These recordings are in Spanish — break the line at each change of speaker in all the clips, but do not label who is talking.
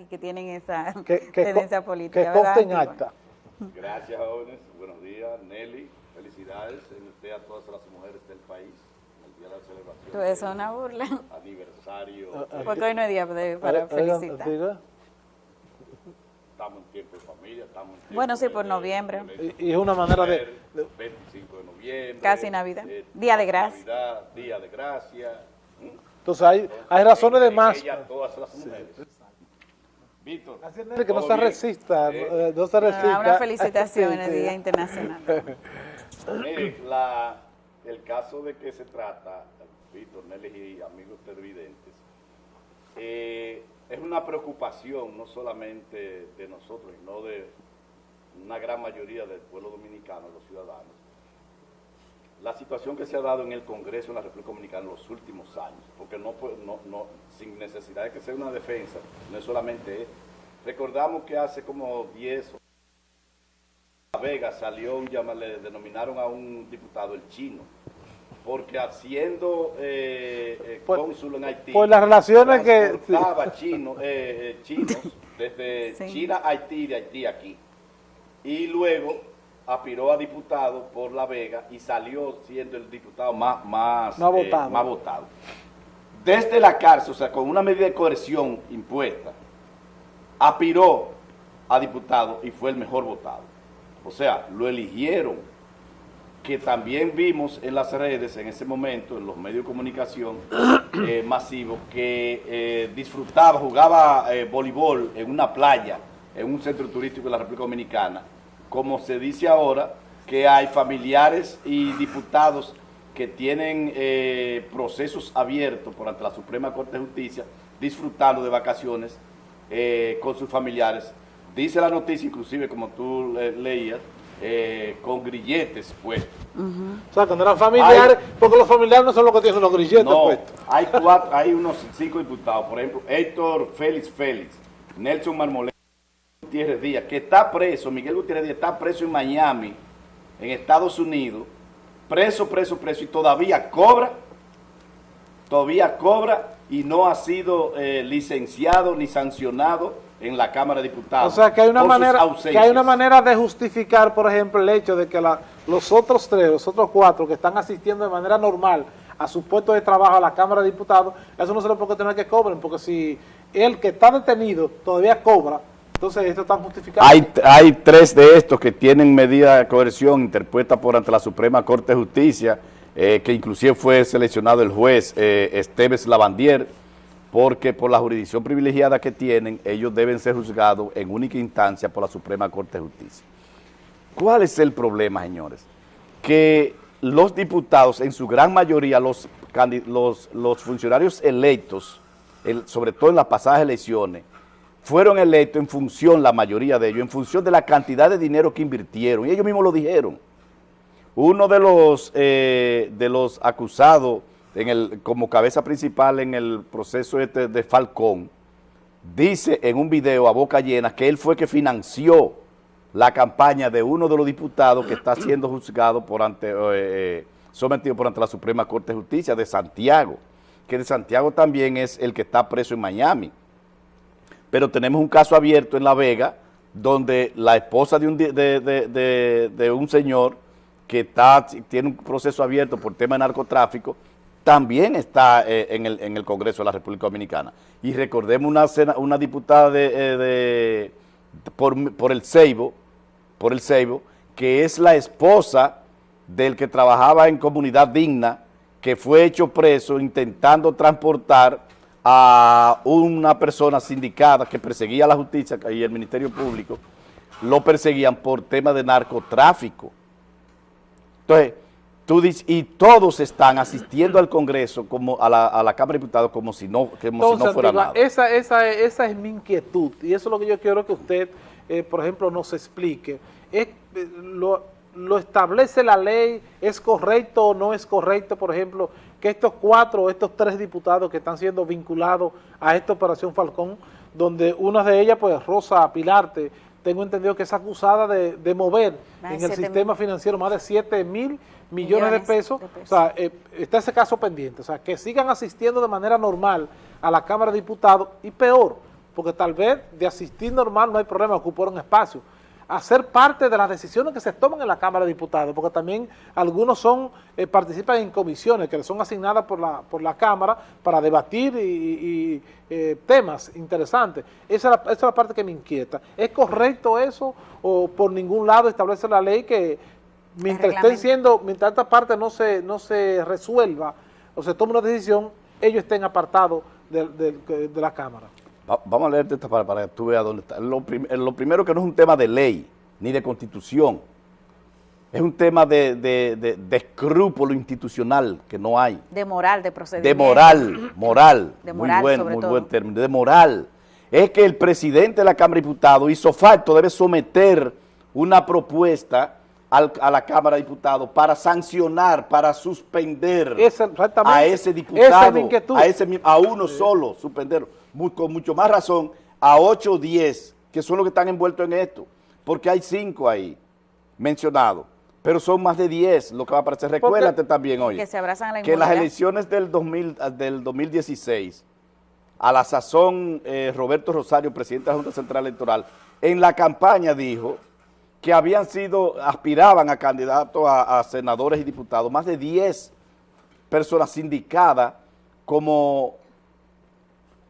y que tienen esa
que, que,
tendencia política.
Que consten acta.
Gracias, jóvenes. Buenos días, Nelly. Felicidades en usted a todas las mujeres del país. El día de la celebración.
Todo eso es una burla.
Aniversario.
Ah, ah,
Porque hoy no hay día de- para felicitar.
Estamos en tiempo de familia, estamos en tiempo
Bueno, sí,
de-
por
de-
noviembre.
de-
Y- es una manera de- de-
25 de noviembre.
Casi Navidad.
eh,
Día de gracia.
Navidad, Día de Gracia. ¿Mm?
Entonces hay, hay razones de
En
más.
ella todas las mujeres. Víctor.
Que no
¿todo
se resista,
Eh,
no, eh, se resista.
Ah, una felicitación en el. Día Internacional.
Mire, la, el caso de que se trata, Víctor, Nelly y amigos televidentes, eh, es una preocupación no solamente de nosotros, sino de una gran mayoría del pueblo dominicano, los ciudadanos. La situación que se ha dado en el Congreso de la República Dominicana en los últimos años, porque no, puede- no, no sin necesidad de que sea una defensa, no es solamente esto. Recordamos que hace como 10 o la Vega salió un llama, le denominaron a un diputado el chino, porque haciendo eh, eh,
Por-
cónsul en Haití,
por las relaciones que-
transportaba chino, eh, eh, chinos desde
Sí.
China a Haití, de Haití aquí. Y luego aspiró a diputado por La Vega y salió siendo el diputado más, más,
Más
eh,
votado.
más votado. Desde la cárcel, o sea, con una medida de coerción impuesta, aspiró a diputado y fue el mejor votado. O sea, lo eligieron, que también vimos en las redes en ese momento, en los medios de comunicación eh, masivos, que eh, disfrutaba, jugaba voleibol en una playa, en un centro turístico de la República Dominicana, como se dice ahora, que hay familiares y diputados que tienen eh, procesos abiertos por ante la Suprema Corte de Justicia, disfrutando de vacaciones eh, con sus familiares. Dice la noticia, inclusive como tú le- leías, eh, con grilletes puestos.
O sea, cuando eran familiares, porque los familiares no son los que tienen los grilletes
No,
puestos.
hay cuatro, hay unos cinco diputados, por ejemplo, Héctor Félix Félix, Nelson Marmolén, Gutiérrez Díaz, que está preso, Miguel Gutiérrez Díaz está preso en Miami, en Estados Unidos, preso, preso, preso, y todavía cobra, todavía cobra y no ha sido eh, licenciado ni sancionado en la Cámara de Diputados.
O sea, que hay una manera que hay una manera de justificar, por ejemplo, el hecho de que la- los otros tres, los otros cuatro que están asistiendo de manera normal a su puesto de trabajo a la Cámara de Diputados, eso no se le puede tener que cobren, porque si el que está detenido todavía cobra, entonces esto está justificado.
Hay, tres de estos que tienen medida de coerción interpuesta por ante la Suprema Corte de Justicia, eh, que inclusive fue seleccionado el juez eh, Esteves Lavandier, porque por la jurisdicción privilegiada que tienen, ellos deben ser juzgados en única instancia por la Suprema Corte de Justicia. ¿Cuál es el problema, señores? Que los diputados, en su gran mayoría, los, funcionarios electos, el- sobre todo en las pasadas elecciones, fueron electos en función, la mayoría de ellos, en función de la cantidad de dinero que invirtieron. Y ellos mismos lo dijeron. Uno de los, eh, de los acusados en el, como cabeza principal en el proceso este de Falcón, dice en un video a boca llena que él fue que financió la campaña de uno de los diputados que está siendo juzgado por ante, eh, sometido por ante la Suprema Corte de Justicia de Santiago, que de Santiago también es el que está preso en Miami pero tenemos un caso abierto en La Vega donde la esposa de un, de, de- un señor que está, tiene un proceso abierto por tema de narcotráfico, también está eh, en, el, en el Congreso de la República Dominicana. Y recordemos una, una diputada eh, de- por, por el Ceibo, por el Ceibo, que es la esposa del que trabajaba en Comunidad Digna, que fue hecho preso intentando transportar a una persona sindicada que perseguía a la justicia y el Ministerio Público, lo perseguían por tema de narcotráfico. Entonces, tú dices, y todos están asistiendo al Congreso, como a la, a la Cámara de Diputados, como si no, como si
Entonces,
no fuera nada.
Esa, esa, esa es mi inquietud y eso es lo que yo quiero que usted, eh, por ejemplo, nos explique. Es, eh, lo, lo establece la ley? ¿Es correcto o no es correcto, por ejemplo, que estos cuatro estos tres diputados que están siendo vinculados a esta operación Falcón, donde una de ellas, pues Rosa Pilarte, tengo entendido que es acusada de, de mover
Más de
en el sistema
mil.
financiero más de 7 mil millones,
Millones
de pesos,
de pesos.
o sea, eh, está ese caso pendiente, o sea, que sigan asistiendo de manera normal a la Cámara de Diputados y peor, porque tal vez de asistir normal no hay problema, ocupar un espacio. Hacer parte de las decisiones que se toman en la Cámara de Diputados, porque también algunos son eh, participan en comisiones que les son asignadas por la, por la Cámara para debatir y, y, eh, temas interesantes. Esa es, la, esa es la parte que me inquieta. ¿Es correcto eso o por ningún lado establece la ley que mientras estén siendo, mientras esta parte no se, no se resuelva o se tome una decisión, ellos estén apartados de, de, de la Cámara?
Vamos a leerte esta para, para que tú veas dónde está. Lo, prim lo, primero que no es un tema de ley, ni de constitución. Es un tema de, de, de, de, escrúpulo institucional que no hay.
De moral, de procedimiento.
De moral, moral.
De moral,
muy buen,
sobre
muy
todo.
buen término. De moral. Es que el presidente de la Cámara de Diputados hizo falta, debe someter una propuesta al, a la Cámara de Diputados para sancionar, para suspender a ese diputado, a, ese, a uno solo, suspenderlo con mucho más razón a 8 o 10, que son los que están envueltos en esto, porque hay 5 ahí mencionados, pero son más de 10 lo que va a aparecer. Recuérdate también, oye,
que, se abrazan la
que en las elecciones del, 2000, del 2016, a la sazón eh, Roberto Rosario, presidente de la Junta Central Electoral, en la campaña dijo que habían sido, aspiraban a candidatos a, a senadores y diputados, más de 10 personas sindicadas como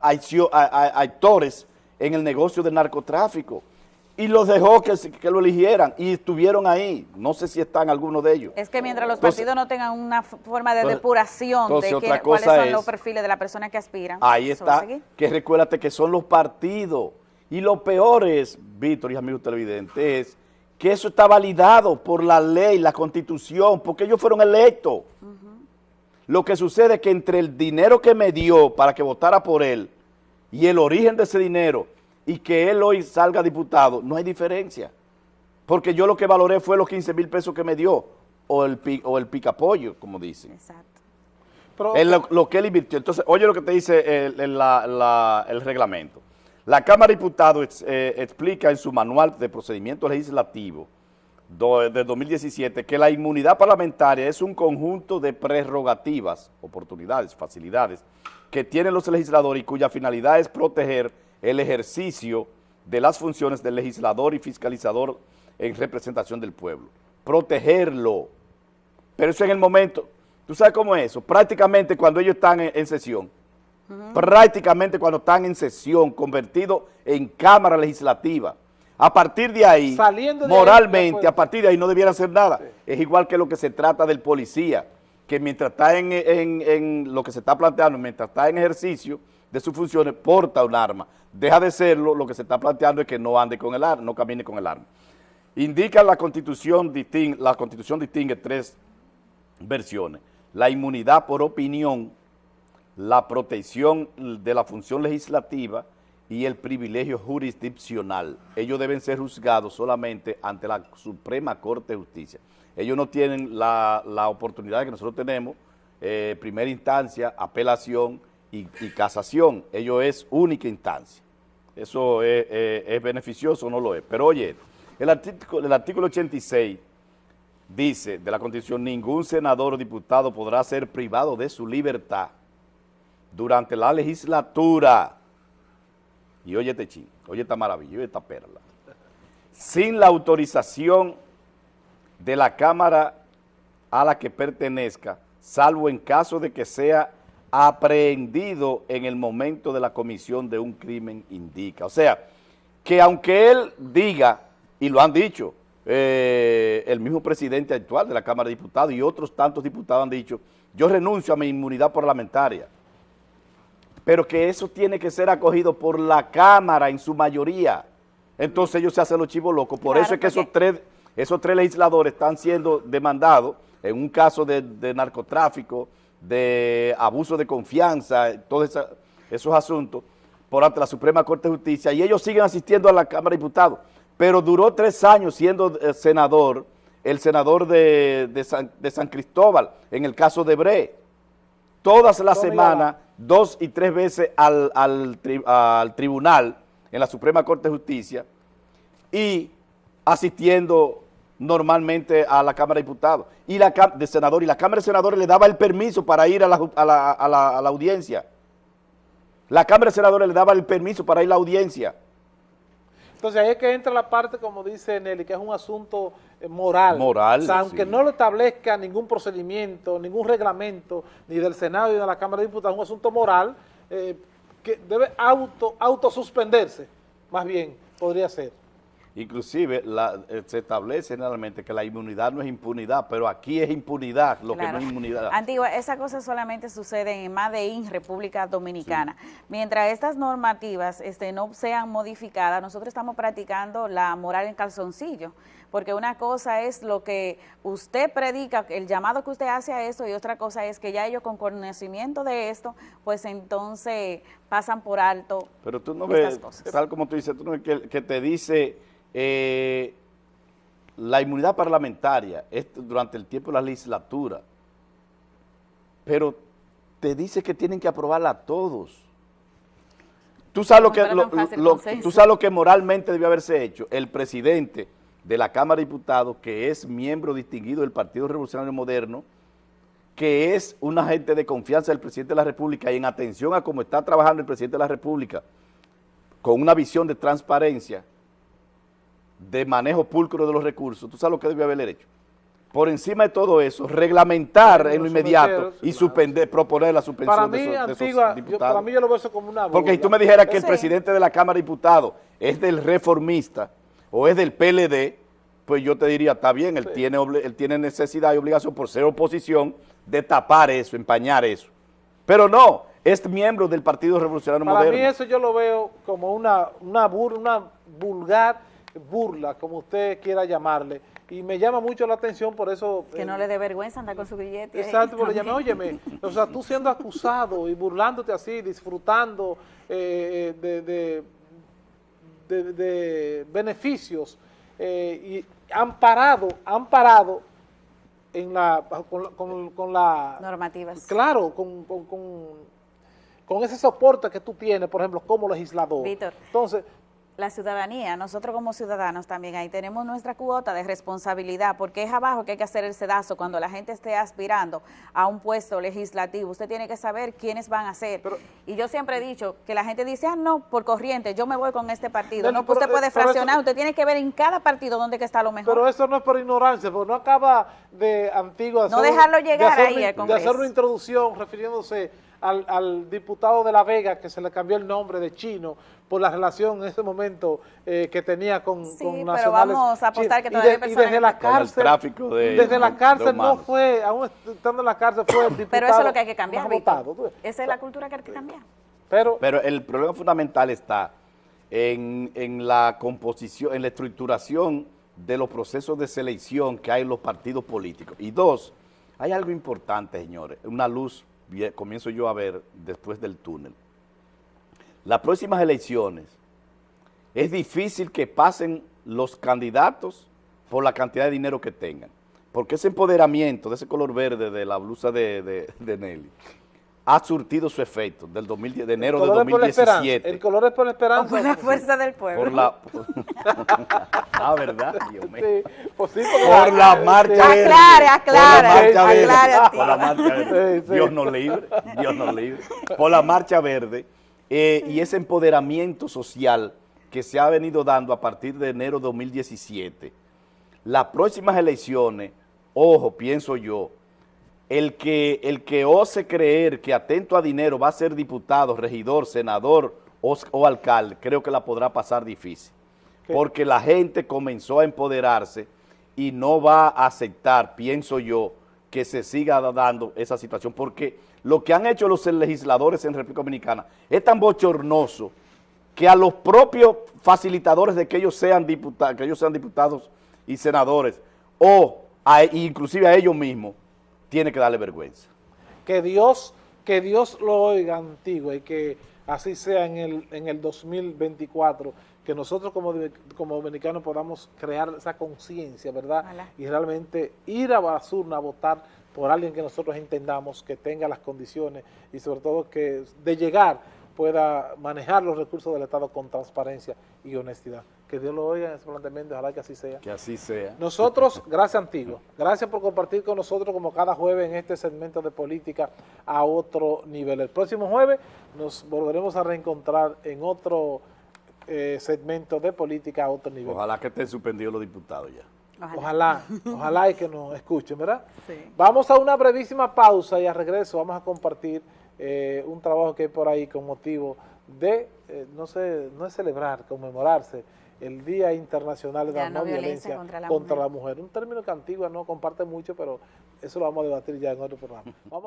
actores en el negocio del narcotráfico y los dejó que, que, lo eligieran y estuvieron ahí. No sé si están algunos de ellos.
Es que mientras los entonces, partidos no tengan una forma de depuración entonces, de que, cuáles son es, los perfiles de la persona que aspiran.
Ahí está, que recuérdate que son los partidos. Y lo peor es, Víctor y amigos televidentes, es que eso está validado por la ley, la constitución, porque ellos fueron electos. Uh -huh. Lo que sucede es que entre el dinero que me dio para que votara por él y el origen de ese dinero y que él hoy salga diputado, no hay diferencia. Porque yo lo que valoré fue los 15 mil pesos que me dio o el, o el picapollo, como dicen.
Exacto.
Pero, lo, lo, que él invirtió. Entonces, oye lo que te dice el, el, la, la, el reglamento. La Cámara de Diputados eh, explica en su manual de procedimiento legislativo de 2017 que la inmunidad parlamentaria es un conjunto de prerrogativas, oportunidades, facilidades que tienen los legisladores y cuya finalidad es proteger el ejercicio de las funciones del legislador y fiscalizador en representación del pueblo. Protegerlo. Pero eso en el momento, ¿tú sabes cómo es eso? Prácticamente cuando ellos están en, en sesión, uh -huh. prácticamente cuando están en sesión, convertido en Cámara Legislativa, a partir de ahí,
de
moralmente,
ahí,
a partir de ahí no debiera hacer nada. Sí. Es igual que lo que se trata del policía, que mientras está en, en, en, lo que se está planteando, mientras está en ejercicio de sus funciones, porta un arma. Deja de serlo, lo que se está planteando es que no ande con el arma, no camine con el arma. Indica la constitución, distingue, la constitución distingue tres versiones. La inmunidad por opinión, la protección de la función legislativa y el privilegio jurisdiccional. Ellos deben ser juzgados solamente ante la Suprema Corte de Justicia. Ellos no tienen la, la oportunidad que nosotros tenemos, eh, primera instancia, apelación y, casación. Ello es única instancia. Eso es, es, es beneficioso o no lo es. Pero oye, el artículo, el artículo 86 dice de la Constitución, ningún senador o diputado podrá ser privado de su libertad durante la legislatura y oye este ching, oye esta maravilla, oye esta perla, sin la autorización de la Cámara a la que pertenezca, salvo en caso de que sea aprehendido en el momento de la comisión de un crimen indica. O sea, que aunque él diga, y lo han dicho, eh, el mismo presidente actual de la Cámara de Diputados y otros tantos diputados han dicho, yo renuncio a mi inmunidad parlamentaria, pero que eso tiene que ser acogido por la Cámara en su mayoría. Entonces ellos se hacen los chivos locos. Por
claro,
eso es que esos tres, esos tres legisladores están siendo demandados en un caso de, de narcotráfico, de abuso de confianza, todos esa, esos asuntos, por ante la Suprema Corte de Justicia, y ellos siguen asistiendo a la Cámara de Diputados. Pero duró tres años siendo eh, senador, el senador de, de, San, de San Cristóbal, en el caso de Bre. Todas las semanas dos y tres veces al, al, tri, al, tribunal en la Suprema Corte de Justicia y asistiendo normalmente a la Cámara de Diputados y la de senador y la Cámara de Senadores le daba el permiso para ir a la, a la, a la, audiencia. La Cámara de Senadores le daba el permiso para ir a la audiencia.
Entonces ahí es que entra la parte, como dice Nelly, que es un asunto moral.
Moral,
O sea, aunque no lo establezca ningún procedimiento, ningún reglamento, ni del Senado ni de la Cámara de Diputados, es un asunto moral eh, que debe auto autosuspenderse, más bien, podría ser.
Inclusive eh, se establece generalmente que la inmunidad no es impunidad, pero aquí es impunidad lo que no es inmunidad.
Antigua, esa cosa solamente sucede en Madeín, República Dominicana. Mientras estas normativas este, no sean modificadas, nosotros estamos practicando la moral en calzoncillo, porque una cosa es lo que usted predica, el llamado que usted hace a esto, y otra cosa es que ya ellos con conocimiento de esto, pues entonces pasan por alto
Pero tú no ves, tal como tú dices, tú no ves que te dice eh, la inmunidad parlamentaria es durante el tiempo de la legislatura, pero te dice que tienen que aprobarla todos. Tú sabes, lo que, tú sabes lo que moralmente debió haberse hecho. El presidente de la Cámara de Diputados, que es miembro distinguido del Partido Revolucionario Moderno, que es un agente de confianza del presidente de la República y en atención a cómo está trabajando el presidente de la República, con una visión de transparencia, de manejo pulcro de los recursos, ¿tú sabes lo que debe haber hecho? Por encima de todo eso, reglamentar en lo inmediato y suspender, proponer la suspensión de, esos, diputados.
para mí yo lo veo eso como una burla.
Porque si tú me dijeras que el presidente de la Cámara de Diputados es del reformista o es del PLD, pues yo te diría, está bien, él, tiene, él tiene necesidad y obligación por ser oposición de tapar eso, empañar eso. Pero no, es miembro del Partido Revolucionario Moderno.
Para mí eso yo lo veo como una, una, una vulgar burla, como usted quiera llamarle, y me llama mucho la atención por eso...
Que no le dé vergüenza andar con su billete.
Exacto, porque llame, óyeme, o sea, tú siendo acusado y burlándote así, disfrutando eh, de, de, beneficios eh, y amparado, amparado en la, con, con, la...
Normativas.
Claro, con, con, con, ese soporte que tú tienes, por ejemplo, como legislador.
Víctor.
Entonces,
la ciudadanía, nosotros como ciudadanos también ahí tenemos nuestra cuota de responsabilidad, porque es abajo que hay que hacer el sedazo cuando la gente esté aspirando a un puesto legislativo. Usted tiene que saber quiénes van a ser. y yo siempre he dicho que la gente dice, ah, no, por corriente, yo me voy con este partido. no, usted puede fraccionar, usted tiene que ver en cada partido dónde que está lo mejor.
Pero eso no es por ignorancia, porque no acaba de antiguo...
no dejarlo llegar ahí al
Congreso. De hacer una introducción refiriéndose al, diputado de La Vega, que se le cambió el nombre de chino, por la relación en ese momento eh, que tenía con,
sí, pero vamos a apostar que todavía
y, desde la cárcel, desde la cárcel no fue, aún estando en la cárcel fue el diputado
Pero eso es lo que hay que cambiar, Esa es la cultura que hay que cambiar.
Pero, pero el problema fundamental está en, en la composición, en la estructuración de los procesos de selección que hay en los partidos políticos. Y dos, hay algo importante, señores, una luz comienzo yo a ver después del túnel. Las próximas elecciones, es difícil que pasen los candidatos por la cantidad de dinero que tengan. Porque ese empoderamiento de ese color verde de la blusa de, de Nelly ha surtido su efecto del 2010, de enero de 2017.
El color es por la esperanza.
por la fuerza del pueblo.
Por la, ah, ¿verdad? Dios mío.
Sí,
pues sí, por la marcha verde.
Aclare, aclare.
Por la marcha verde. Dios nos libre, Dios nos libre. Por la marcha verde eh, y ese empoderamiento social que se ha venido dando a partir de enero de 2017. Las próximas elecciones, ojo, pienso yo, el que, el que ose creer que atento a dinero va a ser diputado, regidor, senador o, alcalde, creo que la podrá pasar difícil. Porque la gente comenzó a empoderarse y no va a aceptar, pienso yo, que se siga dando esa situación. Porque lo que han hecho los legisladores en República Dominicana es tan bochornoso que a los propios facilitadores de que ellos sean diputados, que ellos sean diputados y senadores, o inclusive a ellos mismos, tiene que darle vergüenza.
Que Dios, que Dios lo oiga antiguo y que así sea en el, en el 2024, que nosotros como, como dominicanos podamos crear esa conciencia, ¿verdad? Y realmente ir a Basurna a votar por alguien que nosotros entendamos, que tenga las condiciones y sobre todo que de llegar pueda manejar los recursos del Estado con transparencia y honestidad. Que Dios lo oiga en ese planteamiento, ojalá que así sea.
Que así sea.
Nosotros, gracias Antiguo, gracias por compartir con nosotros como cada jueves en este segmento de política a otro nivel. El próximo jueves nos volveremos a reencontrar en otro eh, segmento de política a otro nivel.
Ojalá que estén suspendidos los diputados ya.
Ojalá, ojalá y que nos escuchen, ¿verdad?
Sí.
Vamos a una brevísima pausa y a regreso vamos a compartir eh, un trabajo que hay por ahí con motivo de, eh, no sé, no es celebrar, conmemorarse el Día Internacional de la No Violencia, contra, la, mujer. Un término que Antigua no comparte mucho, pero eso lo vamos a debatir ya en otro programa. Vamos